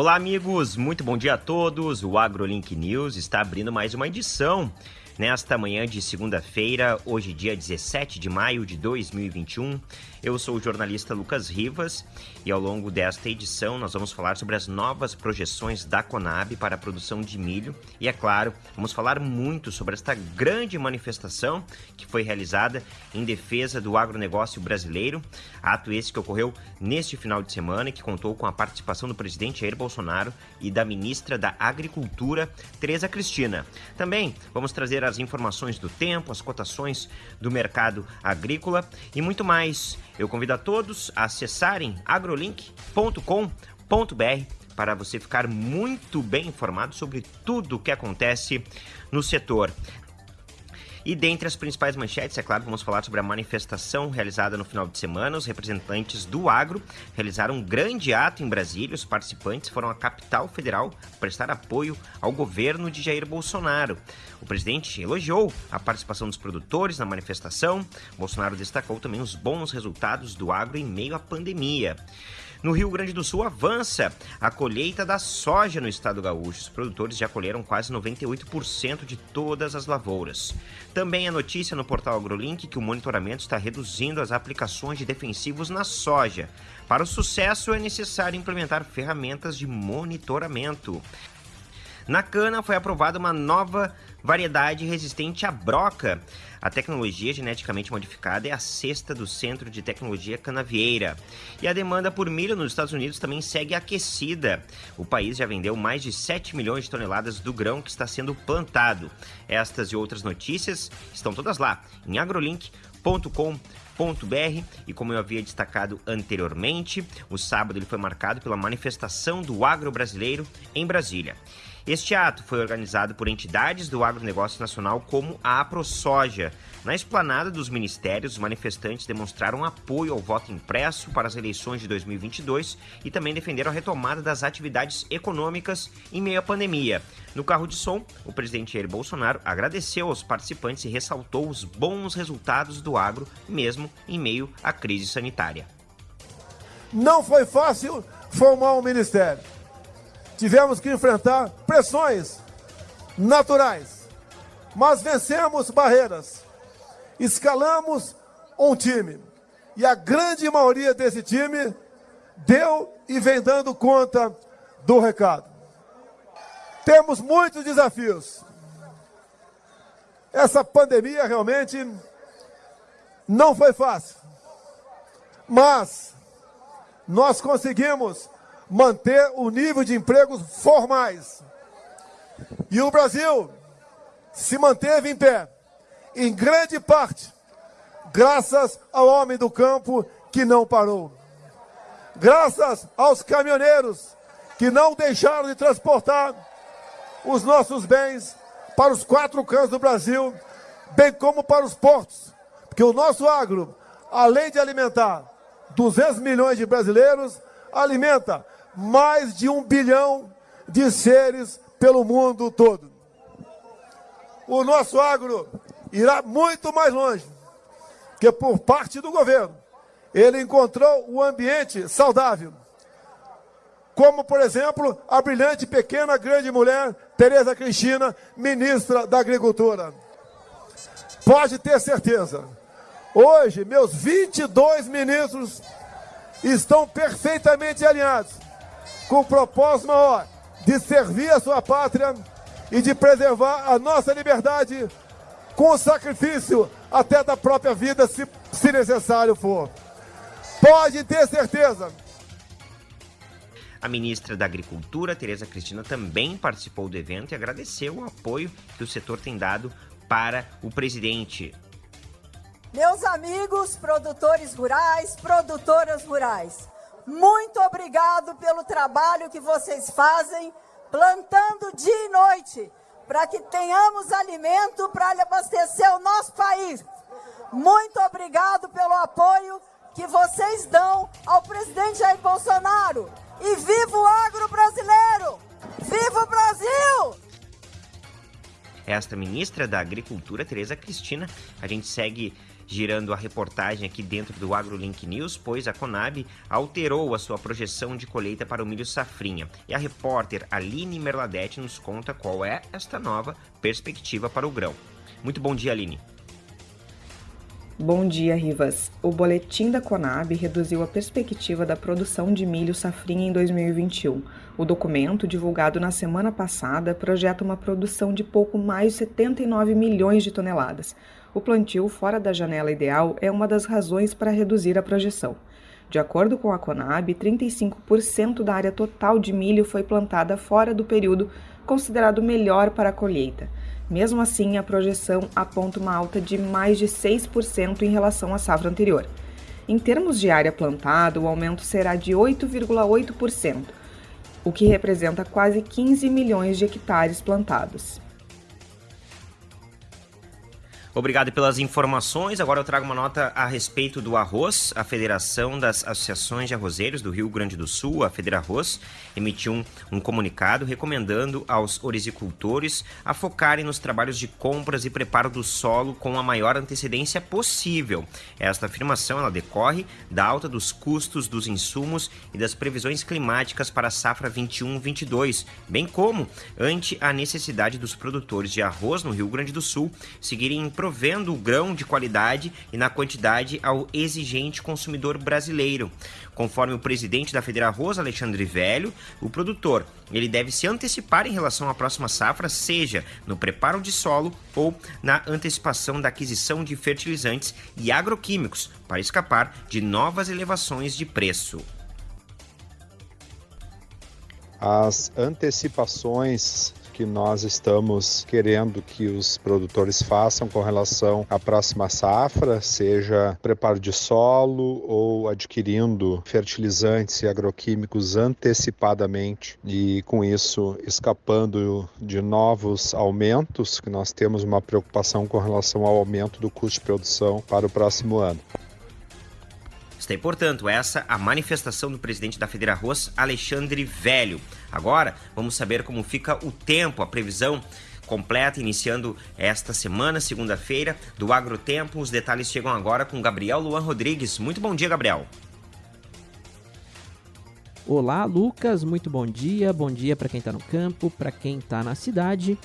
Olá, amigos, muito bom dia a todos. O AgroLink News está abrindo mais uma edição Nesta manhã de segunda-feira, hoje dia 17 de maio de 2021, eu sou o jornalista Lucas Rivas e ao longo desta edição nós vamos falar sobre as novas projeções da Conab para a produção de milho e, é claro, vamos falar muito sobre esta grande manifestação que foi realizada em defesa do agronegócio brasileiro, ato esse que ocorreu neste final de semana e que contou com a participação do presidente Jair Bolsonaro e da ministra da Agricultura, Tereza Cristina. Também vamos trazer as informações do tempo, as cotações do mercado agrícola e muito mais. Eu convido a todos a acessarem agrolink.com.br para você ficar muito bem informado sobre tudo o que acontece no setor. E dentre as principais manchetes, é claro, vamos falar sobre a manifestação realizada no final de semana. Os representantes do agro realizaram um grande ato em Brasília. Os participantes foram à capital federal prestar apoio ao governo de Jair Bolsonaro. O presidente elogiou a participação dos produtores na manifestação. Bolsonaro destacou também os bons resultados do agro em meio à pandemia. No Rio Grande do Sul avança a colheita da soja no estado gaúcho. Os produtores já colheram quase 98% de todas as lavouras. Também a notícia no portal AgroLink que o monitoramento está reduzindo as aplicações de defensivos na soja. Para o sucesso é necessário implementar ferramentas de monitoramento. Na cana foi aprovada uma nova variedade resistente à broca. A tecnologia geneticamente modificada é a sexta do Centro de Tecnologia Canavieira. E a demanda por milho nos Estados Unidos também segue aquecida. O país já vendeu mais de 7 milhões de toneladas do grão que está sendo plantado. Estas e outras notícias estão todas lá em agrolink.com.br e como eu havia destacado anteriormente, o sábado ele foi marcado pela manifestação do agro brasileiro em Brasília. Este ato foi organizado por entidades do agronegócio nacional como a AproSoja. Na esplanada dos ministérios, os manifestantes demonstraram apoio ao voto impresso para as eleições de 2022 e também defenderam a retomada das atividades econômicas em meio à pandemia. No carro de som, o presidente Jair Bolsonaro agradeceu aos participantes e ressaltou os bons resultados do agro, mesmo em meio à crise sanitária. Não foi fácil formar um ministério tivemos que enfrentar pressões naturais, mas vencemos barreiras, escalamos um time e a grande maioria desse time deu e vem dando conta do recado. Temos muitos desafios. Essa pandemia realmente não foi fácil, mas nós conseguimos manter o nível de empregos formais. E o Brasil se manteve em pé, em grande parte, graças ao homem do campo que não parou. Graças aos caminhoneiros que não deixaram de transportar os nossos bens para os quatro cantos do Brasil, bem como para os portos. Porque o nosso agro, além de alimentar 200 milhões de brasileiros, alimenta mais de um bilhão de seres pelo mundo todo. O nosso agro irá muito mais longe, que por parte do governo, ele encontrou um ambiente saudável, como, por exemplo, a brilhante pequena grande mulher Tereza Cristina, ministra da Agricultura. Pode ter certeza, hoje meus 22 ministros estão perfeitamente alinhados com o propósito maior de servir a sua pátria e de preservar a nossa liberdade com o sacrifício até da própria vida, se, se necessário for. Pode ter certeza. A ministra da Agricultura, Tereza Cristina, também participou do evento e agradeceu o apoio que o setor tem dado para o presidente. Meus amigos produtores rurais, produtoras rurais, muito obrigado pelo trabalho que vocês fazem, plantando dia e noite, para que tenhamos alimento para abastecer o nosso país. Muito obrigado pelo apoio que vocês dão ao presidente Jair Bolsonaro. E viva o agro brasileiro! Viva o Brasil! Esta ministra da Agricultura, Tereza Cristina, a gente segue girando a reportagem aqui dentro do AgroLink News, pois a Conab alterou a sua projeção de colheita para o milho safrinha. E a repórter Aline Merladete nos conta qual é esta nova perspectiva para o grão. Muito bom dia, Aline. Bom dia, Rivas. O boletim da Conab reduziu a perspectiva da produção de milho safrinha em 2021. O documento, divulgado na semana passada, projeta uma produção de pouco mais de 79 milhões de toneladas. O plantio fora da janela ideal é uma das razões para reduzir a projeção. De acordo com a Conab, 35% da área total de milho foi plantada fora do período considerado melhor para a colheita. Mesmo assim, a projeção aponta uma alta de mais de 6% em relação à safra anterior. Em termos de área plantada, o aumento será de 8,8%, o que representa quase 15 milhões de hectares plantados. Obrigado pelas informações. Agora eu trago uma nota a respeito do arroz. A Federação das Associações de Arrozeiros do Rio Grande do Sul, a Federarroz, emitiu um, um comunicado recomendando aos orizicultores a focarem nos trabalhos de compras e preparo do solo com a maior antecedência possível. Esta afirmação ela decorre da alta dos custos dos insumos e das previsões climáticas para a safra 21-22, bem como ante a necessidade dos produtores de arroz no Rio Grande do Sul seguirem em provendo o grão de qualidade e na quantidade ao exigente consumidor brasileiro. Conforme o presidente da Federa Rosa, Alexandre Velho, o produtor ele deve se antecipar em relação à próxima safra, seja no preparo de solo ou na antecipação da aquisição de fertilizantes e agroquímicos, para escapar de novas elevações de preço. As antecipações que nós estamos querendo que os produtores façam com relação à próxima safra, seja preparo de solo ou adquirindo fertilizantes e agroquímicos antecipadamente e com isso escapando de novos aumentos, que nós temos uma preocupação com relação ao aumento do custo de produção para o próximo ano. Aí, portanto, essa a manifestação do presidente da Federarroz, Alexandre Velho. Agora, vamos saber como fica o tempo, a previsão completa, iniciando esta semana, segunda-feira, do Agrotempo. Os detalhes chegam agora com Gabriel Luan Rodrigues. Muito bom dia, Gabriel. Olá, Lucas. Muito bom dia. Bom dia para quem está no campo, para quem está na cidade.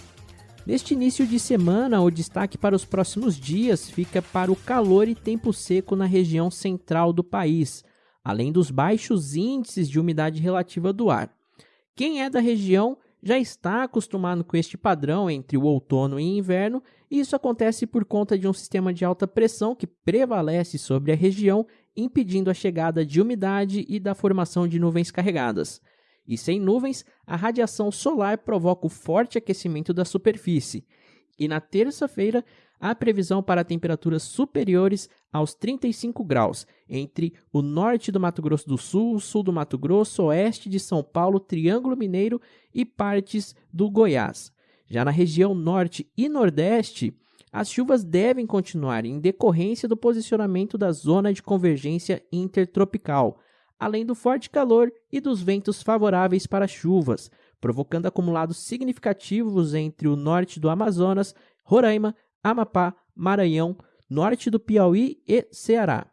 Neste início de semana, o destaque para os próximos dias fica para o calor e tempo seco na região central do país, além dos baixos índices de umidade relativa do ar. Quem é da região já está acostumado com este padrão entre o outono e inverno, e isso acontece por conta de um sistema de alta pressão que prevalece sobre a região, impedindo a chegada de umidade e da formação de nuvens carregadas. E sem nuvens, a radiação solar provoca o forte aquecimento da superfície. E na terça-feira, há previsão para temperaturas superiores aos 35 graus entre o norte do Mato Grosso do Sul, sul do Mato Grosso, oeste de São Paulo, Triângulo Mineiro e partes do Goiás. Já na região norte e nordeste, as chuvas devem continuar em decorrência do posicionamento da zona de convergência intertropical, além do forte calor e dos ventos favoráveis para chuvas, provocando acumulados significativos entre o norte do Amazonas, Roraima, Amapá, Maranhão, norte do Piauí e Ceará.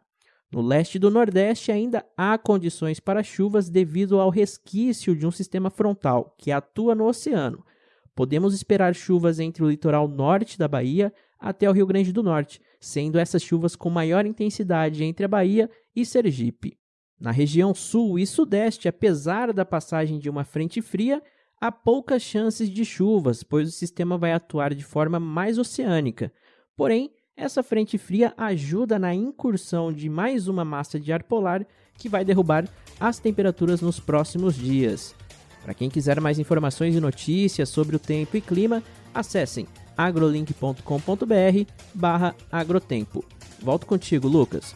No leste do Nordeste ainda há condições para chuvas devido ao resquício de um sistema frontal que atua no oceano. Podemos esperar chuvas entre o litoral norte da Bahia até o Rio Grande do Norte, sendo essas chuvas com maior intensidade entre a Bahia e Sergipe. Na região sul e sudeste, apesar da passagem de uma frente fria, há poucas chances de chuvas, pois o sistema vai atuar de forma mais oceânica. Porém, essa frente fria ajuda na incursão de mais uma massa de ar polar que vai derrubar as temperaturas nos próximos dias. Para quem quiser mais informações e notícias sobre o tempo e clima, acessem agrolink.com.br/agrotempo. Volto contigo, Lucas.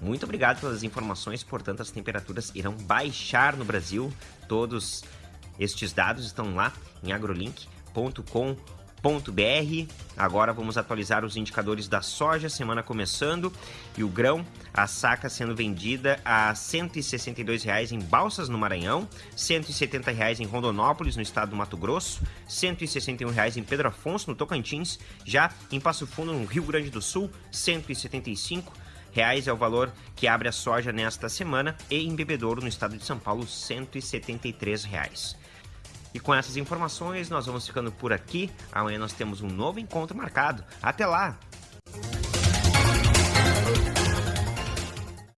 Muito obrigado pelas informações. Portanto, as temperaturas irão baixar no Brasil. Todos estes dados estão lá em agrolink.com.br. Agora vamos atualizar os indicadores da soja, semana começando, e o grão, a saca sendo vendida a R$ 162,00 em Balsas, no Maranhão, R$ 170,00 em Rondonópolis, no estado do Mato Grosso, R$ 161,00 em Pedro Afonso, no Tocantins, já em Passo Fundo, no Rio Grande do Sul, R$ 175 reais é o valor que abre a soja nesta semana e em Bebedouro, no estado de São Paulo, 173 reais. E com essas informações, nós vamos ficando por aqui. Amanhã nós temos um novo encontro marcado. Até lá!